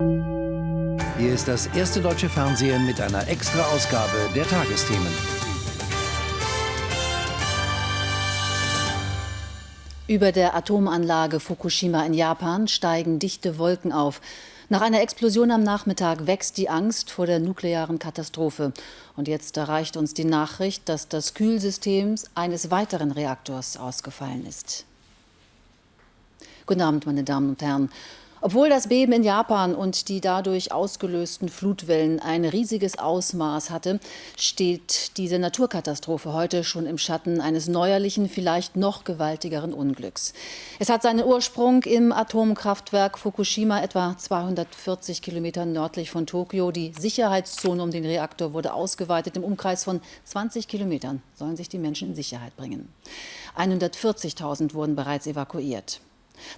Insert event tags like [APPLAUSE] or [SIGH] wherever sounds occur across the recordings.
Hier ist das erste deutsche Fernsehen mit einer Extra-Ausgabe der Tagesthemen. Über der Atomanlage Fukushima in Japan steigen dichte Wolken auf. Nach einer Explosion am Nachmittag wächst die Angst vor der nuklearen Katastrophe. Und jetzt erreicht uns die Nachricht, dass das Kühlsystem eines weiteren Reaktors ausgefallen ist. Guten Abend, meine Damen und Herren. Obwohl das Beben in Japan und die dadurch ausgelösten Flutwellen ein riesiges Ausmaß hatte, steht diese Naturkatastrophe heute schon im Schatten eines neuerlichen, vielleicht noch gewaltigeren Unglücks. Es hat seinen Ursprung im Atomkraftwerk Fukushima, etwa 240 Kilometer nördlich von Tokio. Die Sicherheitszone um den Reaktor wurde ausgeweitet. Im Umkreis von 20 Kilometern sollen sich die Menschen in Sicherheit bringen. 140.000 wurden bereits evakuiert.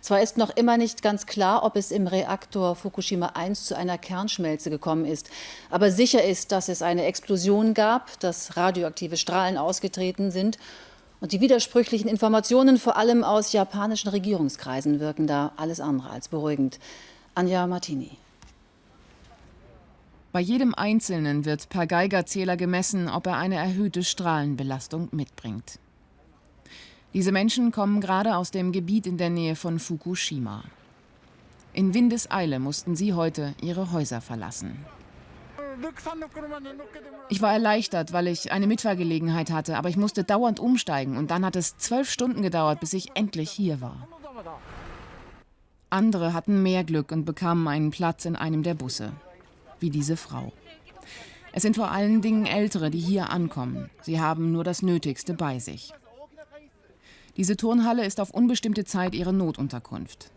Zwar ist noch immer nicht ganz klar, ob es im Reaktor Fukushima 1 zu einer Kernschmelze gekommen ist, aber sicher ist, dass es eine Explosion gab, dass radioaktive Strahlen ausgetreten sind und die widersprüchlichen Informationen vor allem aus japanischen Regierungskreisen wirken da alles andere als beruhigend. Anja Martini. Bei jedem Einzelnen wird per Geigerzähler gemessen, ob er eine erhöhte Strahlenbelastung mitbringt. Diese Menschen kommen gerade aus dem Gebiet in der Nähe von Fukushima. In Windeseile mussten sie heute ihre Häuser verlassen. Ich war erleichtert, weil ich eine Mitfahrgelegenheit hatte, aber ich musste dauernd umsteigen und dann hat es zwölf Stunden gedauert, bis ich endlich hier war. Andere hatten mehr Glück und bekamen einen Platz in einem der Busse, wie diese Frau. Es sind vor allen Dingen Ältere, die hier ankommen. Sie haben nur das Nötigste bei sich. Diese Turnhalle ist auf unbestimmte Zeit ihre Notunterkunft.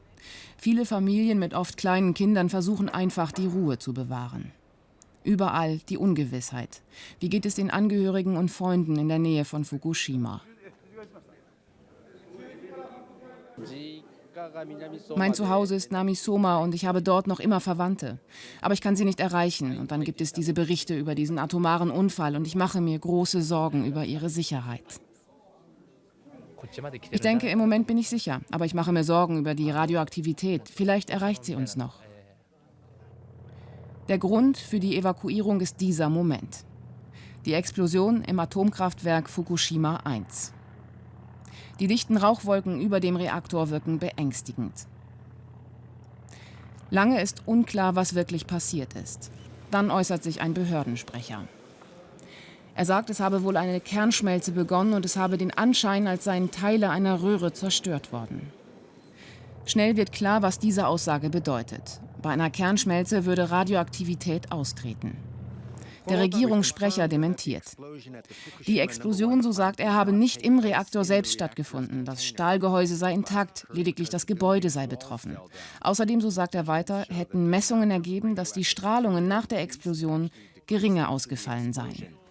Viele Familien mit oft kleinen Kindern versuchen einfach, die Ruhe zu bewahren. Überall die Ungewissheit. Wie geht es den Angehörigen und Freunden in der Nähe von Fukushima? Mein Zuhause ist Namisoma und ich habe dort noch immer Verwandte. Aber ich kann sie nicht erreichen. Und dann gibt es diese Berichte über diesen atomaren Unfall und ich mache mir große Sorgen über ihre Sicherheit. Ich denke, im Moment bin ich sicher, aber ich mache mir Sorgen über die Radioaktivität. Vielleicht erreicht sie uns noch. Der Grund für die Evakuierung ist dieser Moment. Die Explosion im Atomkraftwerk Fukushima 1. Die dichten Rauchwolken über dem Reaktor wirken beängstigend. Lange ist unklar, was wirklich passiert ist. Dann äußert sich ein Behördensprecher. Er sagt, es habe wohl eine Kernschmelze begonnen und es habe den Anschein, als seien Teile einer Röhre zerstört worden. Schnell wird klar, was diese Aussage bedeutet. Bei einer Kernschmelze würde Radioaktivität austreten. Der Regierungssprecher dementiert. Die Explosion, so sagt er, habe nicht im Reaktor selbst stattgefunden. Das Stahlgehäuse sei intakt, lediglich das Gebäude sei betroffen. Außerdem, so sagt er weiter, hätten Messungen ergeben, dass die Strahlungen nach der Explosion geringer ausgefallen seien.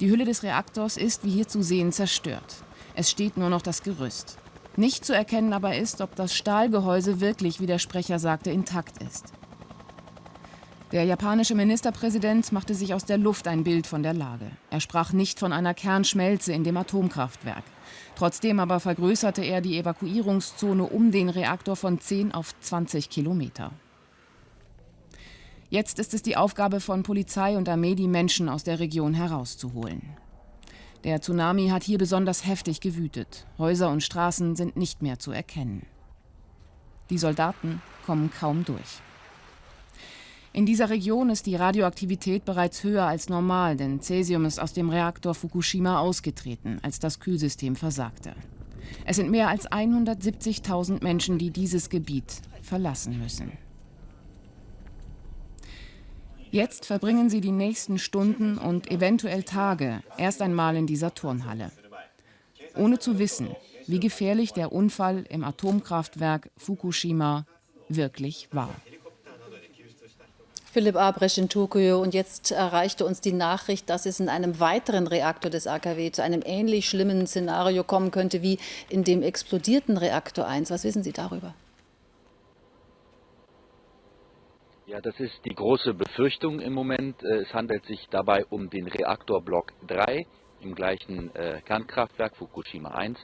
Die Hülle des Reaktors ist, wie hier zu sehen, zerstört. Es steht nur noch das Gerüst. Nicht zu erkennen aber ist, ob das Stahlgehäuse wirklich, wie der Sprecher sagte, intakt ist. Der japanische Ministerpräsident machte sich aus der Luft ein Bild von der Lage. Er sprach nicht von einer Kernschmelze in dem Atomkraftwerk. Trotzdem aber vergrößerte er die Evakuierungszone um den Reaktor von 10 auf 20 Kilometer. Jetzt ist es die Aufgabe von Polizei und Armee, die Menschen aus der Region herauszuholen. Der Tsunami hat hier besonders heftig gewütet. Häuser und Straßen sind nicht mehr zu erkennen. Die Soldaten kommen kaum durch. In dieser Region ist die Radioaktivität bereits höher als normal, denn Cäsium ist aus dem Reaktor Fukushima ausgetreten, als das Kühlsystem versagte. Es sind mehr als 170.000 Menschen, die dieses Gebiet verlassen müssen. Jetzt verbringen sie die nächsten Stunden und eventuell Tage erst einmal in dieser Turnhalle. Ohne zu wissen, wie gefährlich der Unfall im Atomkraftwerk Fukushima wirklich war. Philipp Abresch in Tokio. Und jetzt erreichte uns die Nachricht, dass es in einem weiteren Reaktor des AKW zu einem ähnlich schlimmen Szenario kommen könnte wie in dem explodierten Reaktor 1. Was wissen Sie darüber? Ja, das ist die große Befürchtung im Moment. Äh, es handelt sich dabei um den Reaktorblock 3 im gleichen äh, Kernkraftwerk Fukushima 1.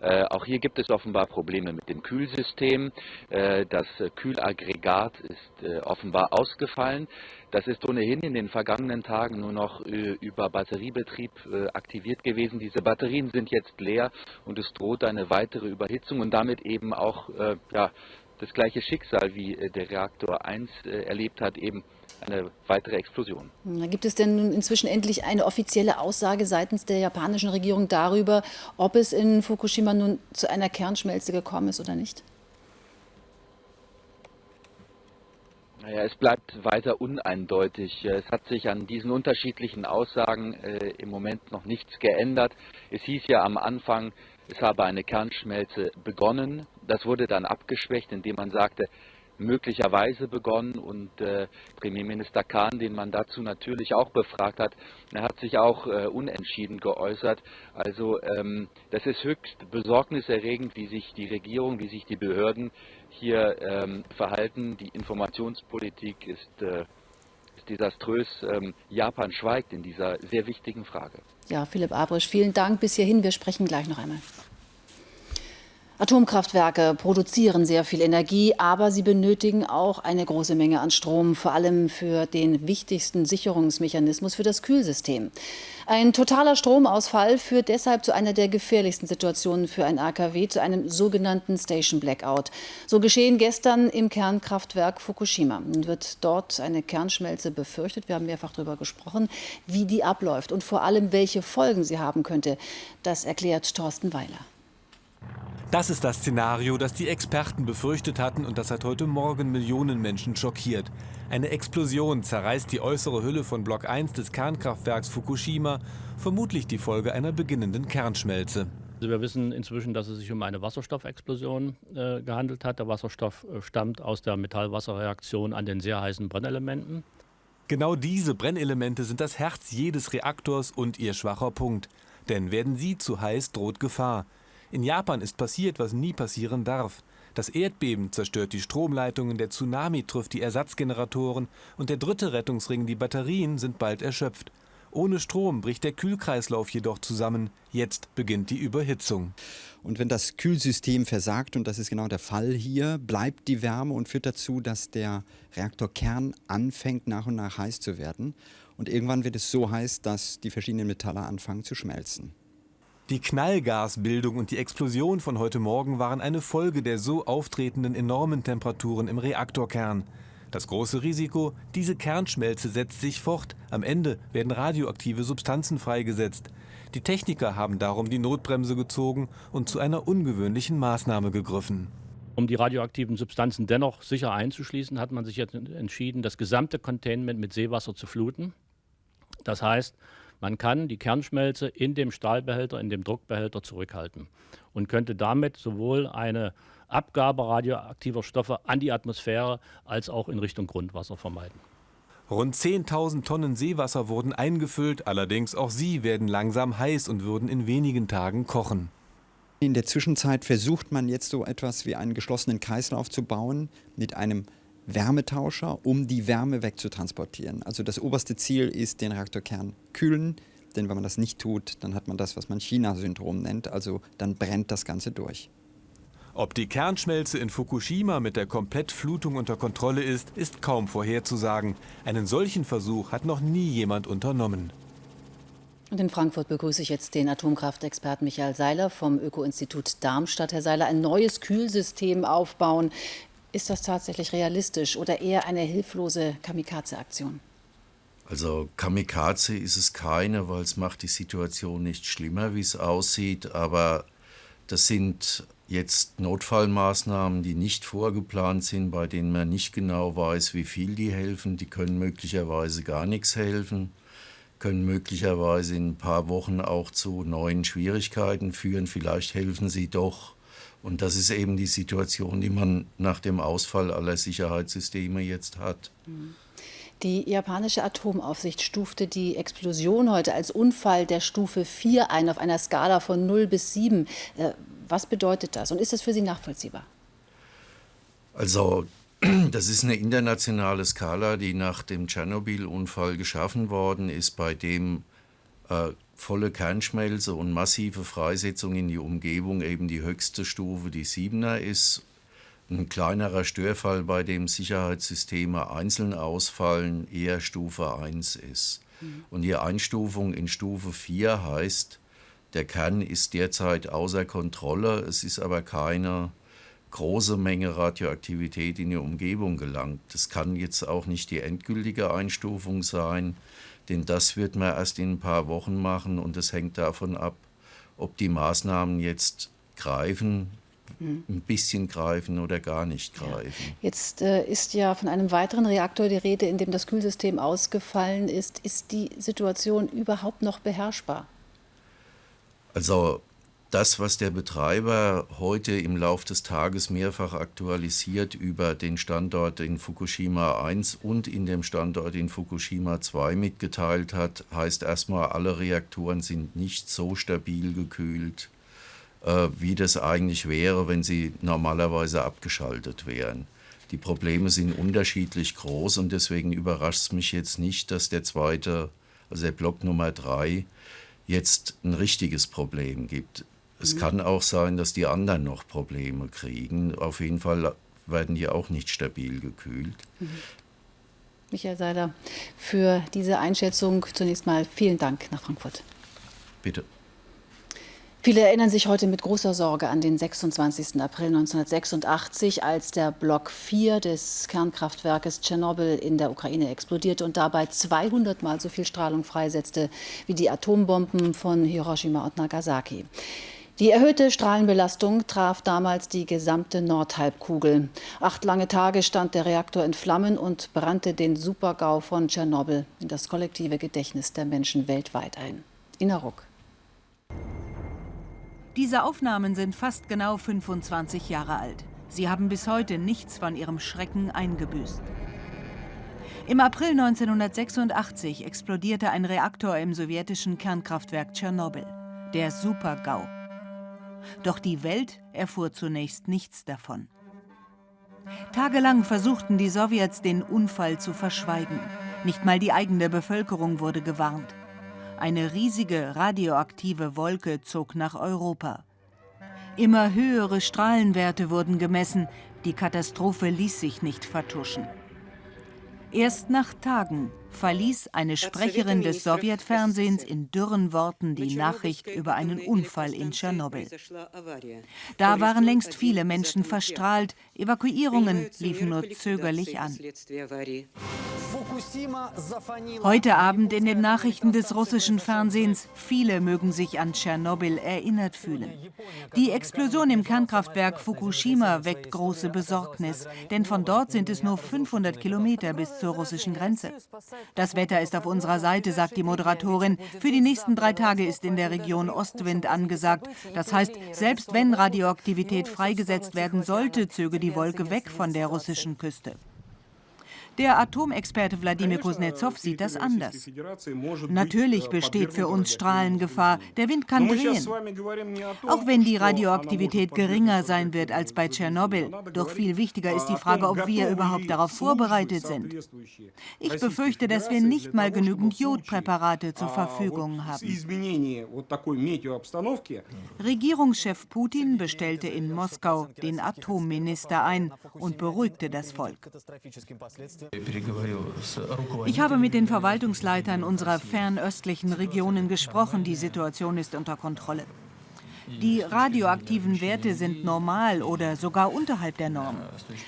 Äh, auch hier gibt es offenbar Probleme mit dem Kühlsystem. Äh, das Kühlaggregat ist äh, offenbar ausgefallen. Das ist ohnehin in den vergangenen Tagen nur noch äh, über Batteriebetrieb aktiviert gewesen. Diese Batterien sind jetzt leer und es droht eine weitere Überhitzung und damit eben auch ja, das gleiche Schicksal wie der Reaktor 1 erlebt hat, eben eine weitere Explosion. Gibt es denn nun inzwischen endlich eine offizielle Aussage seitens der japanischen Regierung darüber, ob es in Fukushima nun zu einer Kernschmelze gekommen ist oder nicht? Naja, es bleibt weiter uneindeutig. Es hat sich an diesen unterschiedlichen Aussagen äh, im Moment noch nichts geändert. Es hieß ja am Anfang, es habe eine Kernschmelze begonnen. Das wurde dann abgeschwächt, indem man sagte, möglicherweise begonnen und äh, Premierminister Kahn, den man dazu natürlich auch befragt hat, er hat sich auch äh, unentschieden geäußert. Also ähm, das ist höchst besorgniserregend, wie sich die Regierung, wie sich die Behörden hier ähm, verhalten. Die Informationspolitik ist, äh, ist desaströs. Ähm, Japan schweigt in dieser sehr wichtigen Frage. Ja, Philipp Abrisch, vielen Dank bis hierhin. Wir sprechen gleich noch einmal. Atomkraftwerke produzieren sehr viel Energie, aber sie benötigen auch eine große Menge an Strom, vor allem für den wichtigsten Sicherungsmechanismus für das Kühlsystem. Ein totaler Stromausfall führt deshalb zu einer der gefährlichsten Situationen für ein AKW, zu einem sogenannten Station Blackout. So geschehen gestern im Kernkraftwerk Fukushima. Nun wird dort eine Kernschmelze befürchtet. Wir haben mehrfach darüber gesprochen, wie die abläuft und vor allem, welche Folgen sie haben könnte. Das erklärt Thorsten Weiler. Das ist das Szenario, das die Experten befürchtet hatten und das hat heute Morgen Millionen Menschen schockiert. Eine Explosion zerreißt die äußere Hülle von Block 1 des Kernkraftwerks Fukushima, vermutlich die Folge einer beginnenden Kernschmelze. Also wir wissen inzwischen, dass es sich um eine Wasserstoffexplosion äh, gehandelt hat. Der Wasserstoff äh, stammt aus der Metallwasserreaktion an den sehr heißen Brennelementen. Genau diese Brennelemente sind das Herz jedes Reaktors und ihr schwacher Punkt. Denn werden sie zu heiß, droht Gefahr. In Japan ist passiert, was nie passieren darf. Das Erdbeben zerstört die Stromleitungen, der Tsunami trifft die Ersatzgeneratoren und der dritte Rettungsring, die Batterien, sind bald erschöpft. Ohne Strom bricht der Kühlkreislauf jedoch zusammen. Jetzt beginnt die Überhitzung. Und wenn das Kühlsystem versagt, und das ist genau der Fall hier, bleibt die Wärme und führt dazu, dass der Reaktorkern anfängt nach und nach heiß zu werden. Und irgendwann wird es so heiß, dass die verschiedenen Metalle anfangen zu schmelzen. Die Knallgasbildung und die Explosion von heute Morgen waren eine Folge der so auftretenden enormen Temperaturen im Reaktorkern. Das große Risiko, diese Kernschmelze setzt sich fort. Am Ende werden radioaktive Substanzen freigesetzt. Die Techniker haben darum die Notbremse gezogen und zu einer ungewöhnlichen Maßnahme gegriffen. Um die radioaktiven Substanzen dennoch sicher einzuschließen, hat man sich jetzt entschieden, das gesamte Containment mit Seewasser zu fluten. Das heißt, man kann die Kernschmelze in dem Stahlbehälter, in dem Druckbehälter zurückhalten und könnte damit sowohl eine Abgabe radioaktiver Stoffe an die Atmosphäre als auch in Richtung Grundwasser vermeiden. Rund 10.000 Tonnen Seewasser wurden eingefüllt, allerdings auch sie werden langsam heiß und würden in wenigen Tagen kochen. In der Zwischenzeit versucht man jetzt so etwas wie einen geschlossenen Kreislauf zu bauen mit einem Wärmetauscher, um die Wärme wegzutransportieren. Also das oberste Ziel ist, den Reaktorkern kühlen, denn wenn man das nicht tut, dann hat man das, was man China-Syndrom nennt, also dann brennt das Ganze durch. Ob die Kernschmelze in Fukushima mit der Komplettflutung unter Kontrolle ist, ist kaum vorherzusagen. Einen solchen Versuch hat noch nie jemand unternommen. Und in Frankfurt begrüße ich jetzt den Atomkraftexperten Michael Seiler vom Öko-Institut Darmstadt. Herr Seiler, ein neues Kühlsystem aufbauen. Ist das tatsächlich realistisch oder eher eine hilflose Kamikaze-Aktion? Also Kamikaze ist es keine, weil es macht die Situation nicht schlimmer, wie es aussieht. Aber das sind jetzt Notfallmaßnahmen, die nicht vorgeplant sind, bei denen man nicht genau weiß, wie viel die helfen. Die können möglicherweise gar nichts helfen, können möglicherweise in ein paar Wochen auch zu neuen Schwierigkeiten führen. Vielleicht helfen sie doch. Und das ist eben die Situation, die man nach dem Ausfall aller Sicherheitssysteme jetzt hat. Die japanische Atomaufsicht stufte die Explosion heute als Unfall der Stufe 4 ein, auf einer Skala von 0 bis 7. Äh, was bedeutet das und ist das für Sie nachvollziehbar? Also, [CLEARS THROAT] das ist eine internationale Skala, die nach dem Tschernobyl-Unfall geschaffen worden ist, bei dem äh, volle Kernschmelze und massive Freisetzung in die Umgebung eben die höchste Stufe, die 7er ist. Ein kleinerer Störfall, bei dem Sicherheitssysteme einzeln ausfallen, eher Stufe 1 ist. Mhm. Und die Einstufung in Stufe 4 heißt, der Kern ist derzeit außer Kontrolle, es ist aber keine große Menge Radioaktivität in die Umgebung gelangt. Das kann jetzt auch nicht die endgültige Einstufung sein, denn das wird man erst in ein paar Wochen machen und es hängt davon ab, ob die Maßnahmen jetzt greifen, mhm. ein bisschen greifen oder gar nicht greifen. Ja. Jetzt äh, ist ja von einem weiteren Reaktor die Rede, in dem das Kühlsystem ausgefallen ist. Ist die Situation überhaupt noch beherrschbar? Also das, was der Betreiber heute im Laufe des Tages mehrfach aktualisiert über den Standort in Fukushima 1 und in dem Standort in Fukushima 2 mitgeteilt hat, heißt erstmal, alle Reaktoren sind nicht so stabil gekühlt, äh, wie das eigentlich wäre, wenn sie normalerweise abgeschaltet wären. Die Probleme sind unterschiedlich groß und deswegen überrascht es mich jetzt nicht, dass der zweite, also der Block Nummer 3, jetzt ein richtiges Problem gibt. Es mhm. kann auch sein, dass die anderen noch Probleme kriegen. Auf jeden Fall werden die auch nicht stabil gekühlt. Mhm. Michael Seiler, für diese Einschätzung zunächst mal vielen Dank nach Frankfurt. Bitte. Viele erinnern sich heute mit großer Sorge an den 26. April 1986, als der Block 4 des Kernkraftwerkes Tschernobyl in der Ukraine explodierte und dabei 200 Mal so viel Strahlung freisetzte wie die Atombomben von Hiroshima und Nagasaki. Die erhöhte Strahlenbelastung traf damals die gesamte Nordhalbkugel. Acht lange Tage stand der Reaktor in Flammen und brannte den Supergau von Tschernobyl in das kollektive Gedächtnis der Menschen weltweit ein. Ina Ruck. Diese Aufnahmen sind fast genau 25 Jahre alt. Sie haben bis heute nichts von ihrem Schrecken eingebüßt. Im April 1986 explodierte ein Reaktor im sowjetischen Kernkraftwerk Tschernobyl, der Super-GAU. Doch die Welt erfuhr zunächst nichts davon. Tagelang versuchten die Sowjets, den Unfall zu verschweigen. Nicht mal die eigene Bevölkerung wurde gewarnt. Eine riesige radioaktive Wolke zog nach Europa. Immer höhere Strahlenwerte wurden gemessen. Die Katastrophe ließ sich nicht vertuschen. Erst nach Tagen verließ eine Sprecherin des Sowjetfernsehens in dürren Worten die Nachricht über einen Unfall in Tschernobyl. Da waren längst viele Menschen verstrahlt, Evakuierungen liefen nur zögerlich an. Heute Abend in den Nachrichten des russischen Fernsehens, viele mögen sich an Tschernobyl erinnert fühlen. Die Explosion im Kernkraftwerk Fukushima weckt große Besorgnis, denn von dort sind es nur 500 Kilometer bis zur russischen Grenze. Das Wetter ist auf unserer Seite, sagt die Moderatorin. Für die nächsten drei Tage ist in der Region Ostwind angesagt. Das heißt, selbst wenn Radioaktivität freigesetzt werden sollte, zöge die Wolke weg von der russischen Küste. Der Atomexperte Wladimir Kuznetsov sieht das anders. Natürlich besteht für uns Strahlengefahr. Der Wind kann drehen. Auch wenn die Radioaktivität geringer sein wird als bei Tschernobyl. Doch viel wichtiger ist die Frage, ob wir überhaupt darauf vorbereitet sind. Ich befürchte, dass wir nicht mal genügend Jodpräparate zur Verfügung haben. Regierungschef Putin bestellte in Moskau den Atomminister ein und beruhigte das Volk. Ich habe mit den Verwaltungsleitern unserer fernöstlichen Regionen gesprochen. Die Situation ist unter Kontrolle. Die radioaktiven Werte sind normal oder sogar unterhalb der Norm.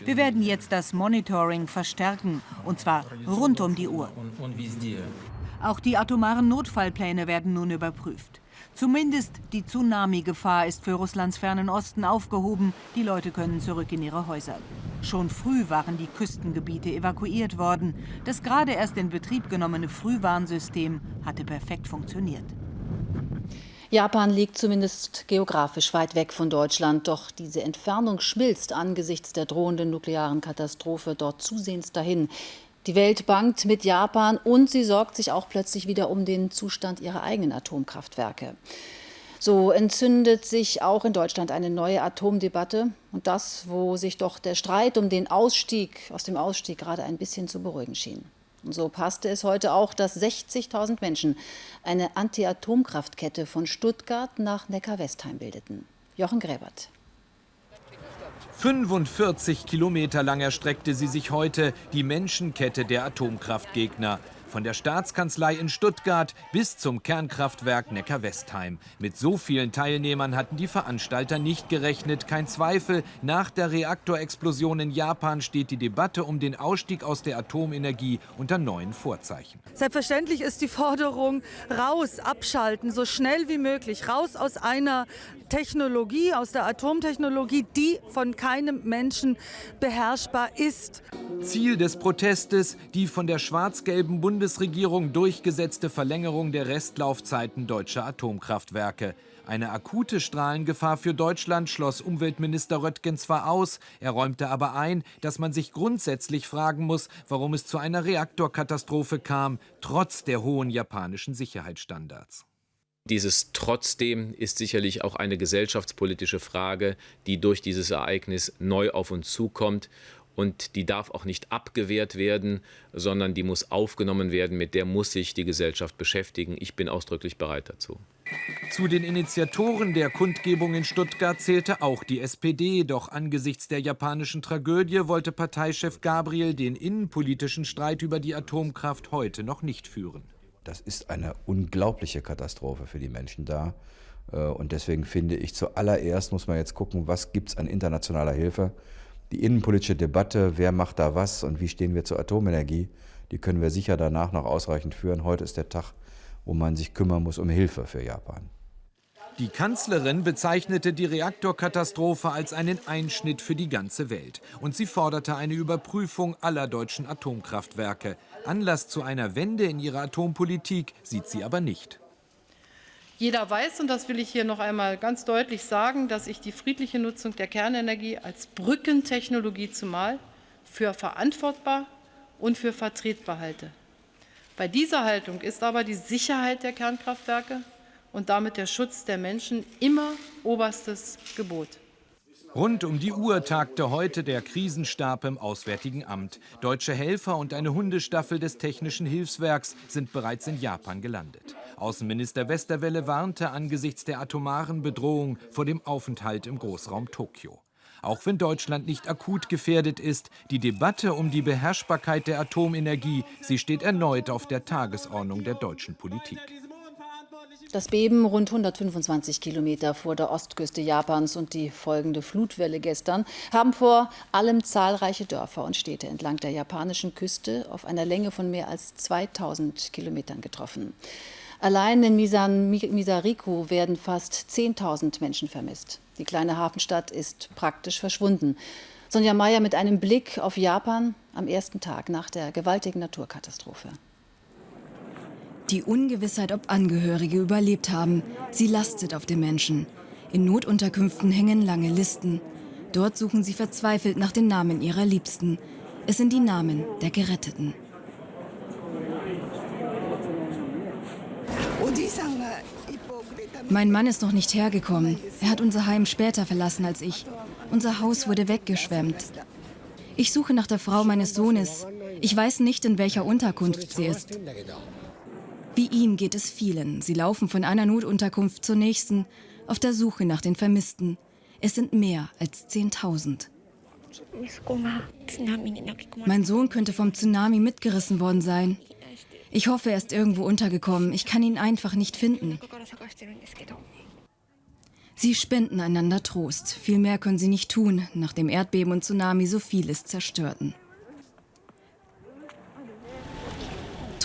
Wir werden jetzt das Monitoring verstärken, und zwar rund um die Uhr. Auch die atomaren Notfallpläne werden nun überprüft. Zumindest die Tsunami-Gefahr ist für Russlands fernen Osten aufgehoben. Die Leute können zurück in ihre Häuser. Schon früh waren die Küstengebiete evakuiert worden. Das gerade erst in Betrieb genommene Frühwarnsystem hatte perfekt funktioniert. Japan liegt zumindest geografisch weit weg von Deutschland, doch diese Entfernung schmilzt angesichts der drohenden nuklearen Katastrophe dort zusehends dahin. Die Welt bangt mit Japan und sie sorgt sich auch plötzlich wieder um den Zustand ihrer eigenen Atomkraftwerke. So entzündet sich auch in Deutschland eine neue Atomdebatte und das, wo sich doch der Streit um den Ausstieg aus dem Ausstieg gerade ein bisschen zu beruhigen schien. Und so passte es heute auch, dass 60.000 Menschen eine Anti-Atomkraftkette von Stuttgart nach Neckar-Westheim bildeten. Jochen Gräbert. 45 Kilometer lang erstreckte sie sich heute, die Menschenkette der Atomkraftgegner. Von der Staatskanzlei in Stuttgart bis zum Kernkraftwerk Neckar-Westheim. Mit so vielen Teilnehmern hatten die Veranstalter nicht gerechnet. Kein Zweifel, nach der Reaktorexplosion in Japan steht die Debatte um den Ausstieg aus der Atomenergie unter neuen Vorzeichen. Selbstverständlich ist die Forderung raus, abschalten, so schnell wie möglich, raus aus einer Technologie, aus der Atomtechnologie, die von keinem Menschen beherrschbar ist. Ziel des Protestes die von der schwarz-gelben Bundesregierung durchgesetzte Verlängerung der Restlaufzeiten deutscher Atomkraftwerke. Eine akute Strahlengefahr für Deutschland schloss Umweltminister Röttgen zwar aus, er räumte aber ein, dass man sich grundsätzlich fragen muss, warum es zu einer Reaktorkatastrophe kam, trotz der hohen japanischen Sicherheitsstandards. Dieses trotzdem ist sicherlich auch eine gesellschaftspolitische Frage, die durch dieses Ereignis neu auf uns zukommt. Und die darf auch nicht abgewehrt werden, sondern die muss aufgenommen werden. Mit der muss sich die Gesellschaft beschäftigen. Ich bin ausdrücklich bereit dazu. Zu den Initiatoren der Kundgebung in Stuttgart zählte auch die SPD. Doch angesichts der japanischen Tragödie wollte Parteichef Gabriel den innenpolitischen Streit über die Atomkraft heute noch nicht führen. Das ist eine unglaubliche Katastrophe für die Menschen da. Äh, und deswegen finde ich, zuallererst muss man jetzt gucken, was gibt es an internationaler Hilfe. Die innenpolitische Debatte, wer macht da was und wie stehen wir zur Atomenergie, die können wir sicher danach noch ausreichend führen. Heute ist der Tag, wo man sich kümmern muss um Hilfe für Japan. Die Kanzlerin bezeichnete die Reaktorkatastrophe als einen Einschnitt für die ganze Welt. Und sie forderte eine Überprüfung aller deutschen Atomkraftwerke. Anlass zu einer Wende in ihrer Atompolitik sieht sie aber nicht. Jeder weiß, und das will ich hier noch einmal ganz deutlich sagen, dass ich die friedliche Nutzung der Kernenergie als Brückentechnologie zumal für verantwortbar und für vertretbar halte. Bei dieser Haltung ist aber die Sicherheit der Kernkraftwerke und damit der Schutz der Menschen immer oberstes Gebot. Rund um die Uhr tagte heute der Krisenstab im Auswärtigen Amt. Deutsche Helfer und eine Hundestaffel des Technischen Hilfswerks sind bereits in Japan gelandet. Außenminister Westerwelle warnte angesichts der atomaren Bedrohung vor dem Aufenthalt im Großraum Tokio. Auch wenn Deutschland nicht akut gefährdet ist, die Debatte um die Beherrschbarkeit der Atomenergie, sie steht erneut auf der Tagesordnung der deutschen Politik. Das Beben rund 125 Kilometer vor der Ostküste Japans und die folgende Flutwelle gestern haben vor allem zahlreiche Dörfer und Städte entlang der japanischen Küste auf einer Länge von mehr als 2000 Kilometern getroffen. Allein in Misan, Misariku werden fast 10.000 Menschen vermisst. Die kleine Hafenstadt ist praktisch verschwunden. Sonja Mayer mit einem Blick auf Japan am ersten Tag nach der gewaltigen Naturkatastrophe. Die Ungewissheit, ob Angehörige überlebt haben, sie lastet auf den Menschen. In Notunterkünften hängen lange Listen. Dort suchen sie verzweifelt nach den Namen ihrer Liebsten. Es sind die Namen der Geretteten. Mein Mann ist noch nicht hergekommen. Er hat unser Heim später verlassen als ich. Unser Haus wurde weggeschwemmt. Ich suche nach der Frau meines Sohnes. Ich weiß nicht, in welcher Unterkunft sie ist. Wie ihm geht es vielen. Sie laufen von einer Notunterkunft zur nächsten, auf der Suche nach den Vermissten. Es sind mehr als 10.000. Mein Sohn könnte vom Tsunami mitgerissen worden sein. Ich hoffe, er ist irgendwo untergekommen. Ich kann ihn einfach nicht finden. Sie spenden einander Trost. Viel mehr können sie nicht tun, nachdem Erdbeben und Tsunami so vieles zerstörten.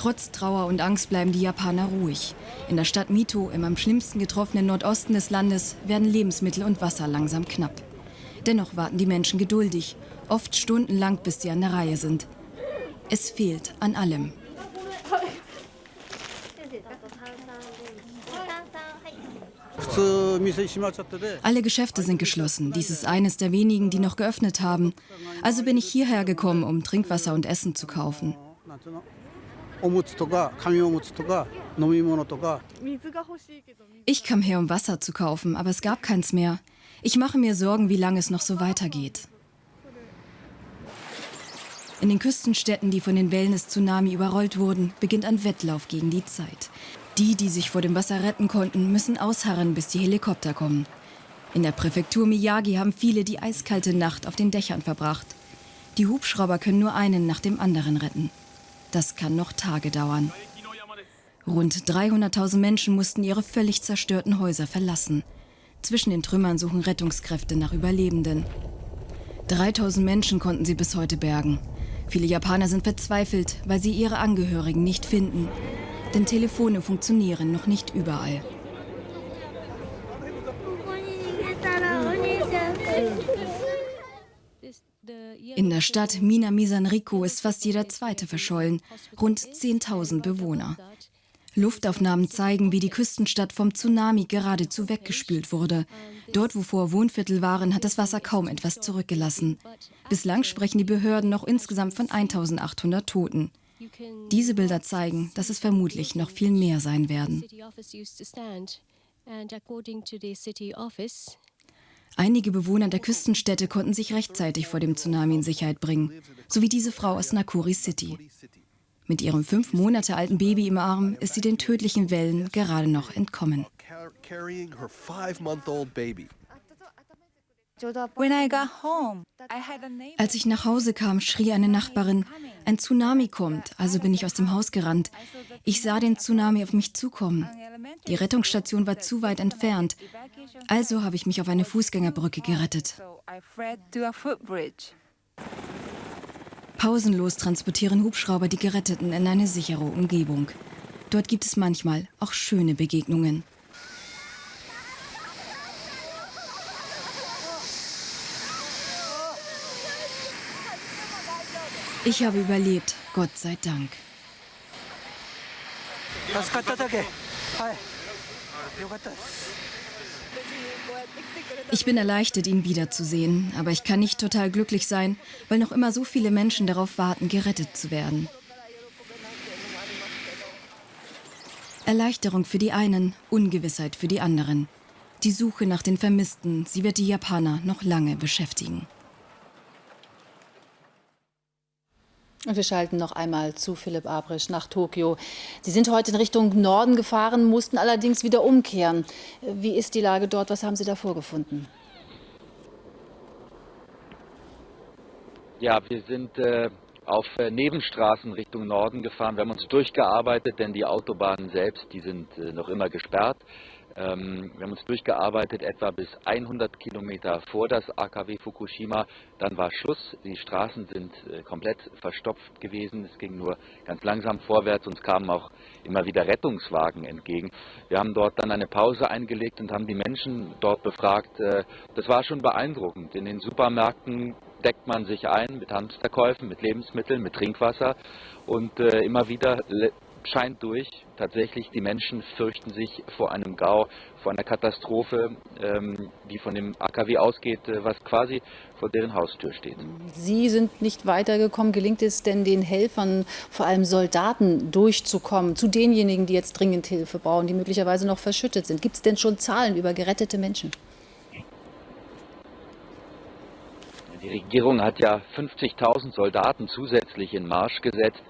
Trotz Trauer und Angst bleiben die Japaner ruhig. In der Stadt Mito, im am schlimmsten getroffenen Nordosten des Landes, werden Lebensmittel und Wasser langsam knapp. Dennoch warten die Menschen geduldig, oft stundenlang, bis sie an der Reihe sind. Es fehlt an allem. Alle Geschäfte sind geschlossen. Dies ist eines der wenigen, die noch geöffnet haben. Also bin ich hierher gekommen, um Trinkwasser und Essen zu kaufen. Ich kam her, um Wasser zu kaufen, aber es gab keins mehr. Ich mache mir Sorgen, wie lange es noch so weitergeht. In den Küstenstädten, die von den Wellen des Tsunami überrollt wurden, beginnt ein Wettlauf gegen die Zeit. Die, die sich vor dem Wasser retten konnten, müssen ausharren, bis die Helikopter kommen. In der Präfektur Miyagi haben viele die eiskalte Nacht auf den Dächern verbracht. Die Hubschrauber können nur einen nach dem anderen retten. Das kann noch Tage dauern. Rund 300.000 Menschen mussten ihre völlig zerstörten Häuser verlassen. Zwischen den Trümmern suchen Rettungskräfte nach Überlebenden. 3000 Menschen konnten sie bis heute bergen. Viele Japaner sind verzweifelt, weil sie ihre Angehörigen nicht finden. Denn Telefone funktionieren noch nicht überall. In der Stadt Minamisanriko ist fast jeder zweite verschollen, rund 10.000 Bewohner. Luftaufnahmen zeigen, wie die Küstenstadt vom Tsunami geradezu weggespült wurde. Dort, wo vor Wohnviertel waren, hat das Wasser kaum etwas zurückgelassen. Bislang sprechen die Behörden noch insgesamt von 1800 Toten. Diese Bilder zeigen, dass es vermutlich noch viel mehr sein werden. Einige Bewohner der Küstenstädte konnten sich rechtzeitig vor dem Tsunami in Sicherheit bringen, so wie diese Frau aus Nakuri City. Mit ihrem fünf Monate alten Baby im Arm ist sie den tödlichen Wellen gerade noch entkommen. Als ich nach Hause kam, schrie eine Nachbarin, ein Tsunami kommt, also bin ich aus dem Haus gerannt. Ich sah den Tsunami auf mich zukommen. Die Rettungsstation war zu weit entfernt, also habe ich mich auf eine Fußgängerbrücke gerettet. Pausenlos transportieren Hubschrauber die Geretteten in eine sichere Umgebung. Dort gibt es manchmal auch schöne Begegnungen. Ich habe überlebt, Gott sei Dank. Ich bin erleichtert, ihn wiederzusehen, aber ich kann nicht total glücklich sein, weil noch immer so viele Menschen darauf warten, gerettet zu werden. Erleichterung für die einen, Ungewissheit für die anderen. Die Suche nach den Vermissten, sie wird die Japaner noch lange beschäftigen. Und wir schalten noch einmal zu Philipp Abrisch nach Tokio. Sie sind heute in Richtung Norden gefahren, mussten allerdings wieder umkehren. Wie ist die Lage dort? Was haben Sie da vorgefunden? Ja, wir sind äh, auf äh, Nebenstraßen Richtung Norden gefahren. Wir haben uns durchgearbeitet, denn die Autobahnen selbst, die sind äh, noch immer gesperrt. Ähm, wir haben uns durchgearbeitet, etwa bis 100 Kilometer vor das AKW Fukushima. Dann war Schluss. Die Straßen sind äh, komplett verstopft gewesen. Es ging nur ganz langsam vorwärts. Uns kamen auch immer wieder Rettungswagen entgegen. Wir haben dort dann eine Pause eingelegt und haben die Menschen dort befragt. Äh, das war schon beeindruckend. In den Supermärkten deckt man sich ein mit Hamsterkäufen, mit Lebensmitteln, mit Trinkwasser und äh, immer wieder scheint durch. Tatsächlich, die Menschen fürchten sich vor einem Gau, vor einer Katastrophe, ähm, die von dem AKW ausgeht, äh, was quasi vor deren Haustür steht. Sie sind nicht weitergekommen. Gelingt es denn den Helfern, vor allem Soldaten, durchzukommen, zu denjenigen, die jetzt dringend Hilfe brauchen, die möglicherweise noch verschüttet sind? Gibt es denn schon Zahlen über gerettete Menschen? Die Regierung hat ja 50.000 Soldaten zusätzlich in Marsch gesetzt.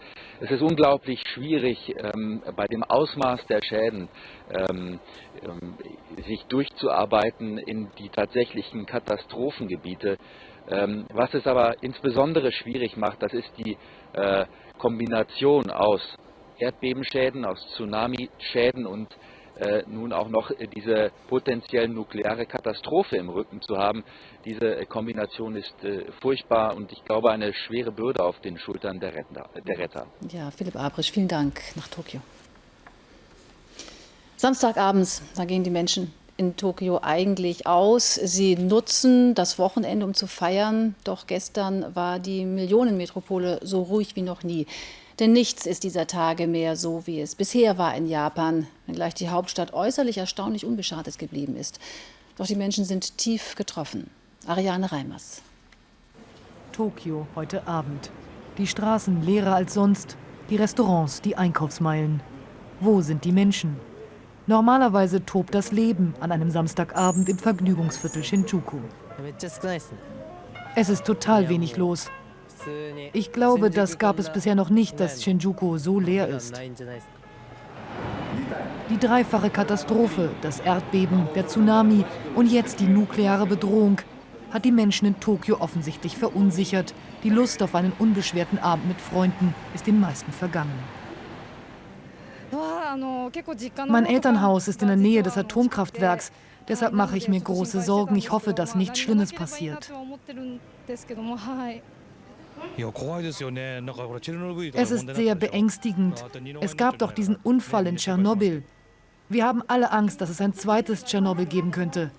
Es ist unglaublich schwierig, ähm, bei dem Ausmaß der Schäden ähm, ähm, sich durchzuarbeiten in die tatsächlichen Katastrophengebiete. Ähm, was es aber insbesondere schwierig macht, das ist die äh, Kombination aus Erdbebenschäden, aus Tsunamischäden und nun auch noch diese potenziell nukleare Katastrophe im Rücken zu haben. Diese äh, Kombination ist äh, furchtbar und ich glaube eine schwere Bürde auf den Schultern der Retter. Ja, Philipp Abrisch, vielen Dank nach Tokio. Samstagabends, da gehen die Menschen in Tokio eigentlich aus. Sie nutzen das Wochenende, um zu feiern. Doch gestern war die Millionenmetropole so ruhig wie noch nie. Denn nichts ist dieser Tage mehr so, wie es bisher war in Japan, wenngleich die Hauptstadt äußerlich erstaunlich unbeschadet geblieben ist. Doch die Menschen sind tief getroffen. Ariane Reimers. Tokio heute Abend. Die Straßen leerer als sonst, die Restaurants, die Einkaufsmeilen. Wo sind die Menschen? Normalerweise tobt das Leben an einem Samstagabend im Vergnügungsviertel Shinjuku. Es ist total wenig los. Ich glaube, das gab es bisher noch nicht, dass Shinjuku so leer ist. Die dreifache Katastrophe, das Erdbeben, der Tsunami und jetzt die nukleare Bedrohung hat die Menschen in Tokio offensichtlich verunsichert. Die Lust auf einen unbeschwerten Abend mit Freunden ist den meisten vergangen. Mein Elternhaus ist in der Nähe des Atomkraftwerks. Deshalb mache ich mir große Sorgen. Ich hoffe, dass nichts Schlimmes passiert. Es ist sehr beängstigend. Es gab doch diesen Unfall in Tschernobyl. Wir haben alle Angst, dass es ein zweites Tschernobyl geben könnte.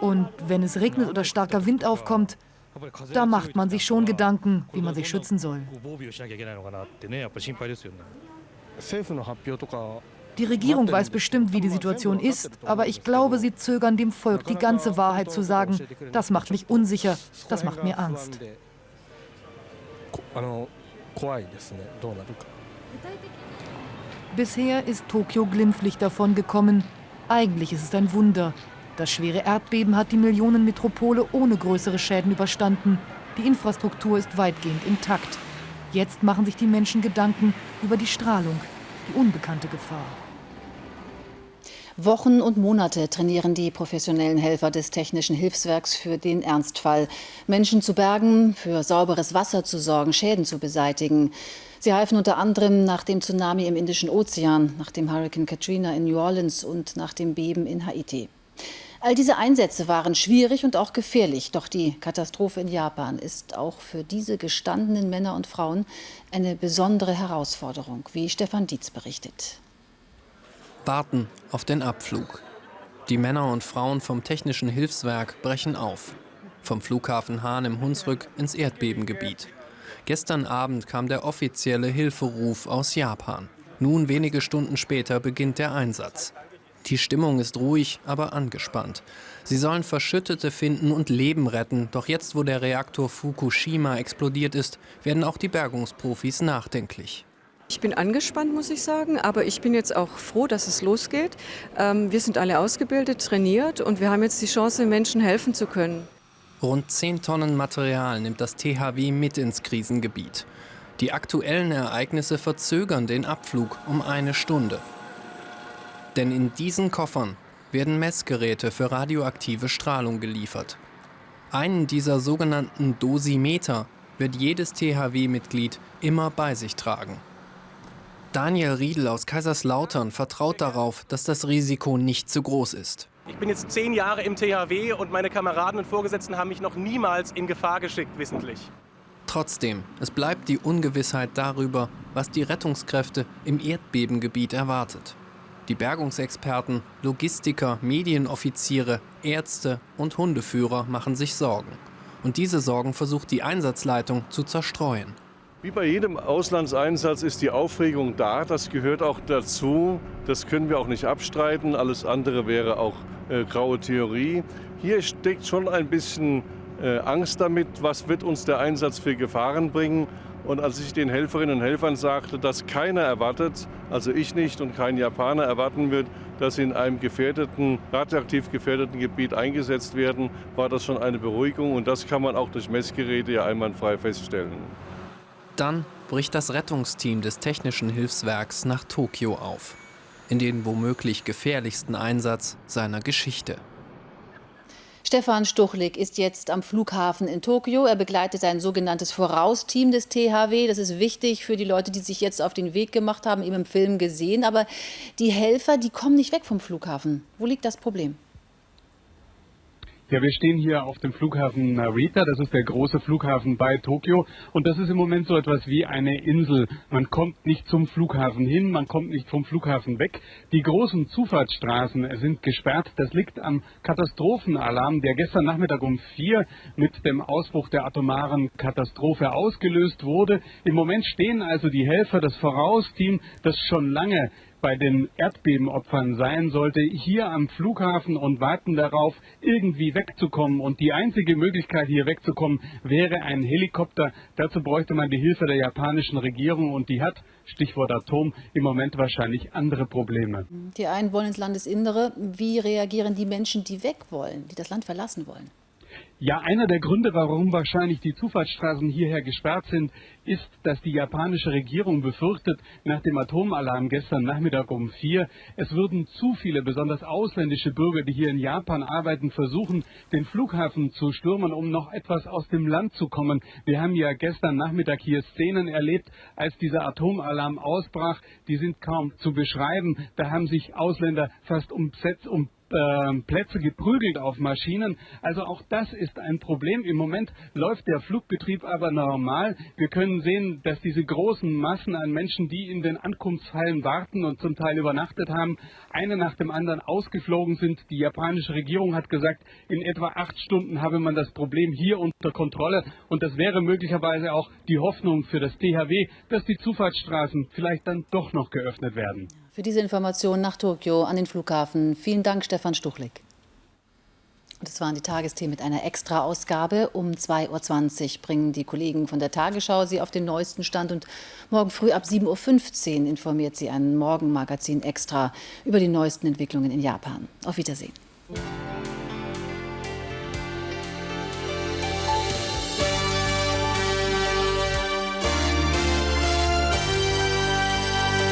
Und wenn es regnet oder starker Wind aufkommt, da macht man sich schon Gedanken, wie man sich schützen soll. Die Regierung weiß bestimmt, wie die Situation ist, aber ich glaube, sie zögern dem Volk die ganze Wahrheit zu sagen. Das macht mich unsicher, das macht mir Angst. Bisher ist Tokio glimpflich davon gekommen. Eigentlich ist es ein Wunder. Das schwere Erdbeben hat die Millionenmetropole ohne größere Schäden überstanden. Die Infrastruktur ist weitgehend intakt. Jetzt machen sich die Menschen Gedanken über die Strahlung, die unbekannte Gefahr. Wochen und Monate trainieren die professionellen Helfer des Technischen Hilfswerks für den Ernstfall. Menschen zu bergen, für sauberes Wasser zu sorgen, Schäden zu beseitigen. Sie halfen unter anderem nach dem Tsunami im Indischen Ozean, nach dem Hurricane Katrina in New Orleans und nach dem Beben in Haiti. All diese Einsätze waren schwierig und auch gefährlich, doch die Katastrophe in Japan ist auch für diese gestandenen Männer und Frauen eine besondere Herausforderung, wie Stefan Dietz berichtet warten auf den Abflug. Die Männer und Frauen vom Technischen Hilfswerk brechen auf. Vom Flughafen Hahn im Hunsrück ins Erdbebengebiet. Gestern Abend kam der offizielle Hilferuf aus Japan. Nun wenige Stunden später beginnt der Einsatz. Die Stimmung ist ruhig, aber angespannt. Sie sollen Verschüttete finden und Leben retten. Doch jetzt, wo der Reaktor Fukushima explodiert ist, werden auch die Bergungsprofis nachdenklich. Ich bin angespannt, muss ich sagen, aber ich bin jetzt auch froh, dass es losgeht. Ähm, wir sind alle ausgebildet, trainiert und wir haben jetzt die Chance, Menschen helfen zu können. Rund 10 Tonnen Material nimmt das THW mit ins Krisengebiet. Die aktuellen Ereignisse verzögern den Abflug um eine Stunde. Denn in diesen Koffern werden Messgeräte für radioaktive Strahlung geliefert. Einen dieser sogenannten Dosimeter wird jedes THW-Mitglied immer bei sich tragen. Daniel Riedel aus Kaiserslautern vertraut darauf, dass das Risiko nicht zu groß ist. Ich bin jetzt zehn Jahre im THW und meine Kameraden und Vorgesetzten haben mich noch niemals in Gefahr geschickt, wissentlich. Trotzdem, es bleibt die Ungewissheit darüber, was die Rettungskräfte im Erdbebengebiet erwartet. Die Bergungsexperten, Logistiker, Medienoffiziere, Ärzte und Hundeführer machen sich Sorgen. Und diese Sorgen versucht die Einsatzleitung zu zerstreuen. Wie bei jedem Auslandseinsatz ist die Aufregung da, das gehört auch dazu. Das können wir auch nicht abstreiten. Alles andere wäre auch äh, graue Theorie. Hier steckt schon ein bisschen äh, Angst damit, was wird uns der Einsatz für Gefahren bringen. Und als ich den Helferinnen und Helfern sagte, dass keiner erwartet, also ich nicht und kein Japaner erwarten wird, dass sie in einem gefährdeten, radioaktiv gefährdeten Gebiet eingesetzt werden, war das schon eine Beruhigung. Und das kann man auch durch Messgeräte ja einwandfrei feststellen. Dann bricht das Rettungsteam des Technischen Hilfswerks nach Tokio auf, in den womöglich gefährlichsten Einsatz seiner Geschichte. Stefan Stuchlik ist jetzt am Flughafen in Tokio. Er begleitet ein sogenanntes Vorausteam des THW. Das ist wichtig für die Leute, die sich jetzt auf den Weg gemacht haben, eben im Film gesehen. Aber die Helfer, die kommen nicht weg vom Flughafen. Wo liegt das Problem? Ja, wir stehen hier auf dem Flughafen Narita. Das ist der große Flughafen bei Tokio. Und das ist im Moment so etwas wie eine Insel. Man kommt nicht zum Flughafen hin, man kommt nicht vom Flughafen weg. Die großen Zufahrtsstraßen sind gesperrt. Das liegt am Katastrophenalarm, der gestern Nachmittag um vier mit dem Ausbruch der atomaren Katastrophe ausgelöst wurde. Im Moment stehen also die Helfer, das Vorausteam, das schon lange bei den Erdbebenopfern sein sollte, hier am Flughafen und warten darauf, irgendwie wegzukommen. Und die einzige Möglichkeit, hier wegzukommen, wäre ein Helikopter. Dazu bräuchte man die Hilfe der japanischen Regierung und die hat, Stichwort Atom, im Moment wahrscheinlich andere Probleme. Die einen wollen ins Landesinnere. Wie reagieren die Menschen, die weg wollen, die das Land verlassen wollen? Ja, einer der Gründe, warum wahrscheinlich die Zufahrtsstraßen hierher gesperrt sind, ist, dass die japanische Regierung befürchtet, nach dem Atomalarm gestern Nachmittag um vier, es würden zu viele, besonders ausländische Bürger, die hier in Japan arbeiten, versuchen, den Flughafen zu stürmen, um noch etwas aus dem Land zu kommen. Wir haben ja gestern Nachmittag hier Szenen erlebt, als dieser Atomalarm ausbrach. Die sind kaum zu beschreiben. Da haben sich Ausländer fast um, um äh, Plätze geprügelt auf Maschinen. Also auch das ist ein Problem. Im Moment läuft der Flugbetrieb aber normal. Wir können sehen, dass diese großen Massen an Menschen, die in den Ankunftshallen warten und zum Teil übernachtet haben, eine nach dem anderen ausgeflogen sind. Die japanische Regierung hat gesagt, in etwa acht Stunden habe man das Problem hier unter Kontrolle. Und das wäre möglicherweise auch die Hoffnung für das THW, dass die Zufahrtsstraßen vielleicht dann doch noch geöffnet werden. Für diese Information nach Tokio an den Flughafen. Vielen Dank, Stefan Stuchlik. Das waren die Tagesthemen mit einer Extra-Ausgabe. Um 2.20 Uhr bringen die Kollegen von der Tagesschau Sie auf den neuesten Stand. Und morgen früh ab 7.15 Uhr informiert Sie ein Morgenmagazin Extra über die neuesten Entwicklungen in Japan. Auf Wiedersehen.